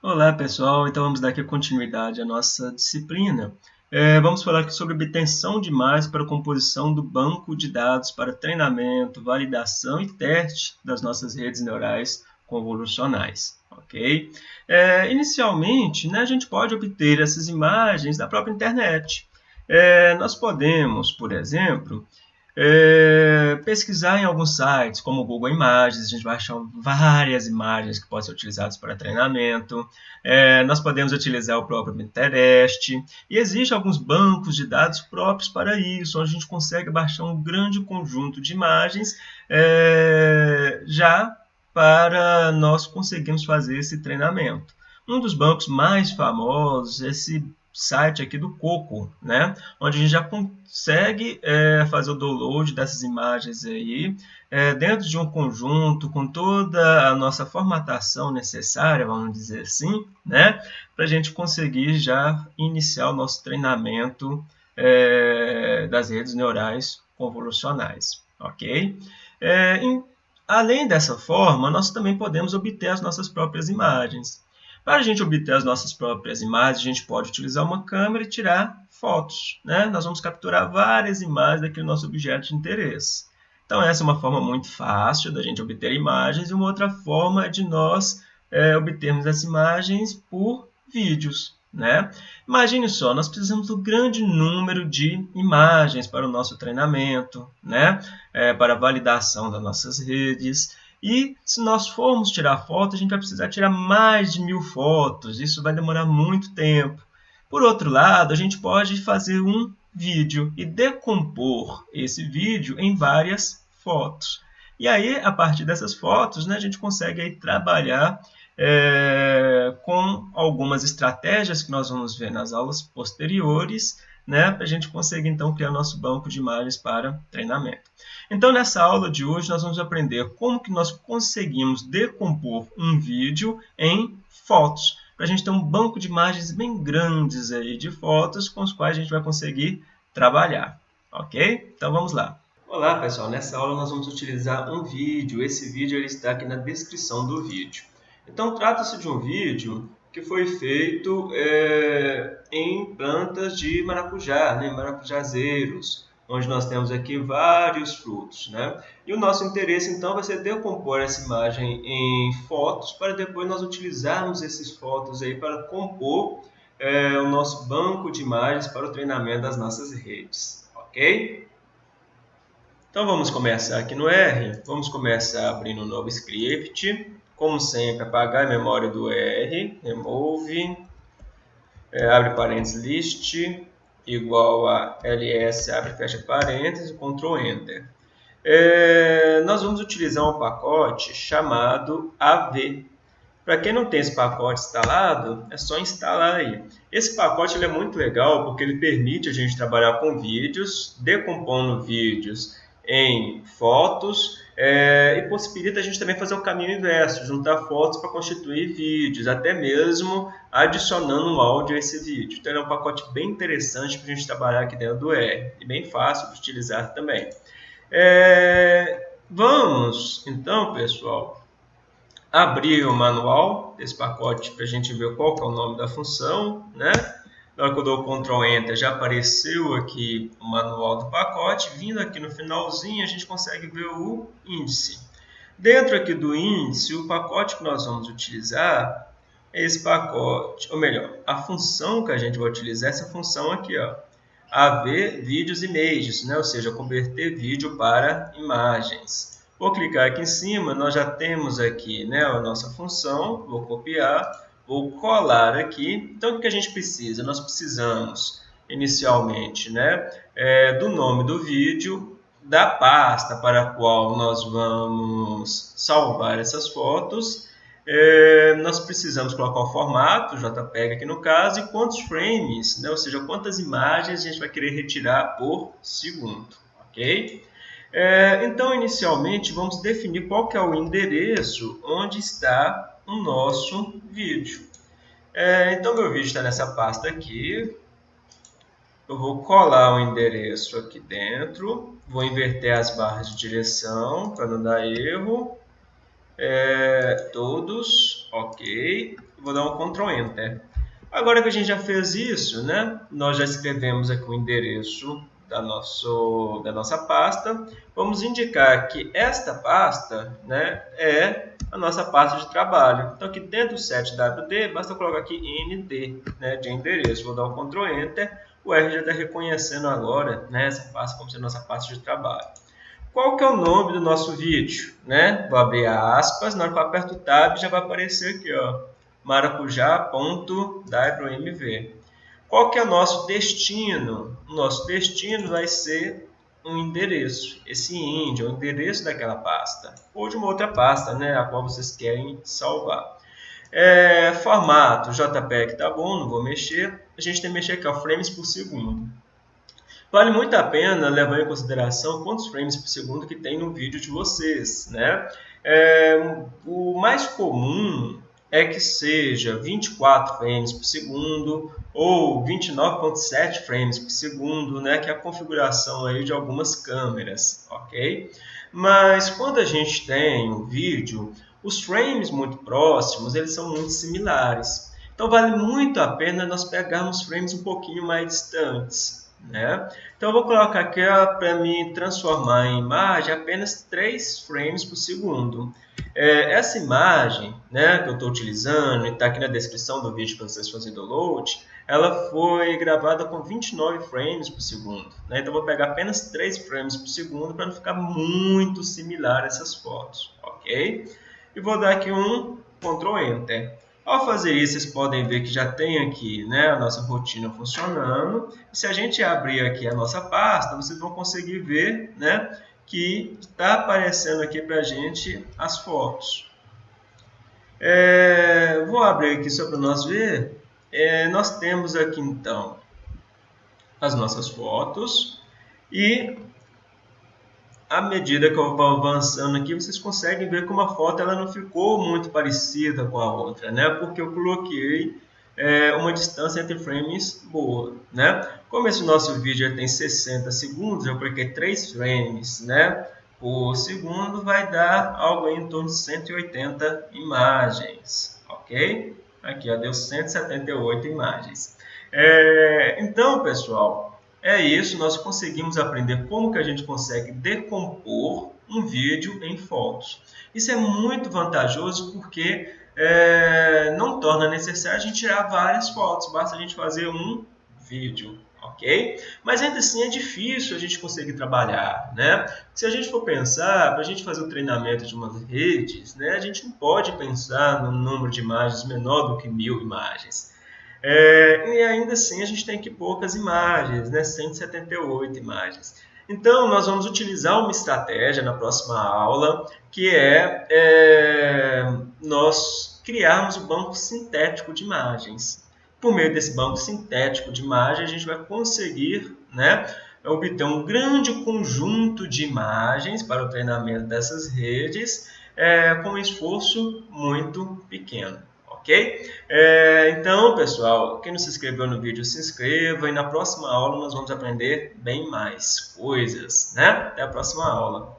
Olá pessoal, então vamos dar aqui continuidade à nossa disciplina. É, vamos falar aqui sobre obtenção de imagens para a composição do banco de dados para treinamento, validação e teste das nossas redes neurais convolucionais. ok? É, inicialmente, né, a gente pode obter essas imagens da própria internet. É, nós podemos, por exemplo, é, pesquisar em alguns sites, como o Google Imagens, a gente vai achar várias imagens que podem ser utilizadas para treinamento. É, nós podemos utilizar o próprio Pinterest. E existem alguns bancos de dados próprios para isso, onde a gente consegue baixar um grande conjunto de imagens é, já para nós conseguirmos fazer esse treinamento. Um dos bancos mais famosos, esse site aqui do Coco, né? Onde a gente já consegue é, fazer o download dessas imagens aí é, dentro de um conjunto com toda a nossa formatação necessária, vamos dizer assim, né? Para a gente conseguir já iniciar o nosso treinamento é, das redes neurais convolucionais, ok? É, em, além dessa forma, nós também podemos obter as nossas próprias imagens. Para a gente obter as nossas próprias imagens, a gente pode utilizar uma câmera e tirar fotos. Né? Nós vamos capturar várias imagens daquele nosso objeto de interesse. Então, essa é uma forma muito fácil da gente obter imagens e uma outra forma é de nós é, obtermos as imagens por vídeos. Né? Imagine só, nós precisamos do grande número de imagens para o nosso treinamento, né? É, para a validação das nossas redes. E se nós formos tirar foto, a gente vai precisar tirar mais de mil fotos. Isso vai demorar muito tempo. Por outro lado, a gente pode fazer um vídeo e decompor esse vídeo em várias fotos. E aí, a partir dessas fotos, né, a gente consegue aí trabalhar é, com algumas estratégias que nós vamos ver nas aulas posteriores, né, para a gente conseguir então criar nosso banco de imagens para treinamento. Então nessa aula de hoje nós vamos aprender como que nós conseguimos decompor um vídeo em fotos, para a gente ter um banco de imagens bem grandes aí de fotos com os quais a gente vai conseguir trabalhar, ok? Então vamos lá. Olá pessoal, nessa aula nós vamos utilizar um vídeo, esse vídeo ele está aqui na descrição do vídeo. Então trata-se de um vídeo que foi feito é, em plantas de maracujá, né, maracujazeiros, onde nós temos aqui vários frutos. Né? E o nosso interesse, então, vai ser decompor essa imagem em fotos, para depois nós utilizarmos esses fotos aí para compor é, o nosso banco de imagens para o treinamento das nossas redes. Ok? Então, vamos começar aqui no R. Vamos começar abrindo um novo script. Como sempre, apagar a memória do R, remove, é, abre parênteses list, igual a ls, abre fecha parênteses, Ctrl Enter. É, nós vamos utilizar um pacote chamado AV. Para quem não tem esse pacote instalado, é só instalar aí. Esse pacote ele é muito legal porque ele permite a gente trabalhar com vídeos, decompondo vídeos em fotos é, e possibilita a gente também fazer o caminho inverso, juntar fotos para constituir vídeos, até mesmo adicionando um áudio a esse vídeo. Então é um pacote bem interessante para a gente trabalhar aqui dentro do R e bem fácil de utilizar também. É, vamos, então, pessoal, abrir o manual desse pacote para a gente ver qual é o nome da função, né? Na hora que eu dou Ctrl Enter, já apareceu aqui o manual do pacote. Vindo aqui no finalzinho, a gente consegue ver o índice. Dentro aqui do índice, o pacote que nós vamos utilizar é esse pacote, ou melhor, a função que a gente vai utilizar é essa função aqui, ó, AV Vídeos Images, né? ou seja, converter vídeo para imagens. Vou clicar aqui em cima, nós já temos aqui né, a nossa função, vou copiar, Vou colar aqui. Então, o que a gente precisa? Nós precisamos, inicialmente, né, é, do nome do vídeo, da pasta para a qual nós vamos salvar essas fotos. É, nós precisamos colocar o formato, JPEG aqui no caso, e quantos frames, né, ou seja, quantas imagens a gente vai querer retirar por segundo. ok? É, então, inicialmente, vamos definir qual que é o endereço onde está o nosso vídeo. É, então, meu vídeo está nessa pasta aqui. Eu vou colar o endereço aqui dentro. Vou inverter as barras de direção para não dar erro. É, todos, ok. vou dar um Ctrl Enter. Agora que a gente já fez isso, né, nós já escrevemos aqui o endereço da, nosso, da nossa pasta, vamos indicar que esta pasta né, é a nossa pasta de trabalho. Então, aqui dentro do set WD, basta colocar aqui ND né, de endereço. Vou dar um Ctrl Enter, o R já está reconhecendo agora né, essa pasta como sendo nossa pasta de trabalho. Qual que é o nome do nosso vídeo? Né? Vou abrir aspas, na hora que eu aperto o Tab já vai aparecer aqui, ó, maracujá.wmv. Qual que é o nosso destino? O nosso destino vai ser um endereço. Esse é o endereço daquela pasta. Ou de uma outra pasta, né, a qual vocês querem salvar. É, formato, JPEG tá bom, não vou mexer. A gente tem que mexer aqui, ó, frames por segundo. Vale muito a pena levar em consideração quantos frames por segundo que tem no vídeo de vocês. Né? É, o mais comum é que seja 24 frames por segundo ou 29.7 frames por segundo, né, que é a configuração aí de algumas câmeras, ok? Mas quando a gente tem um vídeo, os frames muito próximos, eles são muito similares. Então vale muito a pena nós pegarmos frames um pouquinho mais distantes. Né? Então eu vou colocar aqui para me transformar em imagem apenas 3 frames por segundo. É, essa imagem né, que eu estou utilizando e está aqui na descrição do vídeo para vocês fazerem download, ela foi gravada com 29 frames por segundo. Né? Então eu vou pegar apenas 3 frames por segundo para não ficar muito similar essas fotos. ok? E vou dar aqui um Ctrl Enter. Ao fazer isso, vocês podem ver que já tem aqui né, a nossa rotina funcionando. Se a gente abrir aqui a nossa pasta, vocês vão conseguir ver né, que está aparecendo aqui para a gente as fotos. É, vou abrir aqui só para nós ver. É, nós temos aqui então as nossas fotos e à medida que eu vou avançando aqui, vocês conseguem ver como a foto ela não ficou muito parecida com a outra, né? Porque eu coloquei é, uma distância entre frames boa, né? Como esse nosso vídeo tem 60 segundos, eu coloquei 3 frames, né? Por segundo vai dar algo em torno de 180 imagens, ok? Aqui, ó, deu 178 imagens. É, então, pessoal, é isso, nós conseguimos aprender como que a gente consegue decompor um vídeo em fotos. Isso é muito vantajoso porque é, não torna necessário a gente tirar várias fotos, basta a gente fazer um vídeo, ok? Mas ainda assim é difícil a gente conseguir trabalhar, né? Se a gente for pensar, para a gente fazer o treinamento de umas redes, né, a gente não pode pensar num número de imagens menor do que mil imagens. É, e ainda assim a gente tem aqui poucas imagens, né? 178 imagens. Então, nós vamos utilizar uma estratégia na próxima aula, que é, é nós criarmos o banco sintético de imagens. Por meio desse banco sintético de imagens, a gente vai conseguir né, obter um grande conjunto de imagens para o treinamento dessas redes é, com um esforço muito pequeno ok? É, então, pessoal, quem não se inscreveu no vídeo, se inscreva e na próxima aula nós vamos aprender bem mais coisas, né? Até a próxima aula.